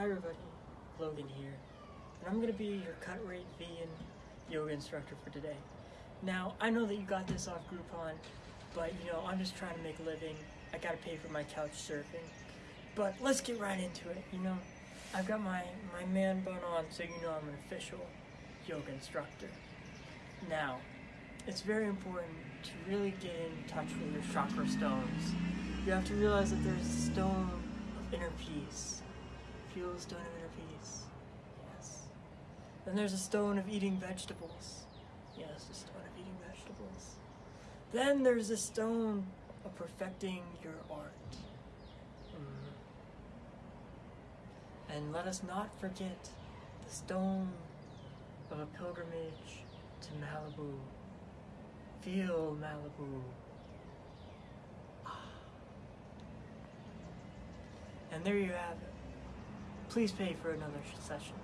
Hi everybody, Logan here, and I'm gonna be your cut rate vegan yoga instructor for today. Now, I know that you got this off Groupon, but you know, I'm just trying to make a living. I gotta pay for my couch surfing. But let's get right into it, you know. I've got my, my man bun on, so you know I'm an official yoga instructor. Now, it's very important to really get in touch with your chakra stones. You have to realize that there's a stone of inner peace. The stone of inner peace. Yes. Then there's a stone of eating vegetables. Yes, the stone of eating vegetables. Then there's a stone of perfecting your art. Mm. And let us not forget the stone of a pilgrimage to Malibu. Feel Malibu. Ah. And there you have it. Please pay for another session.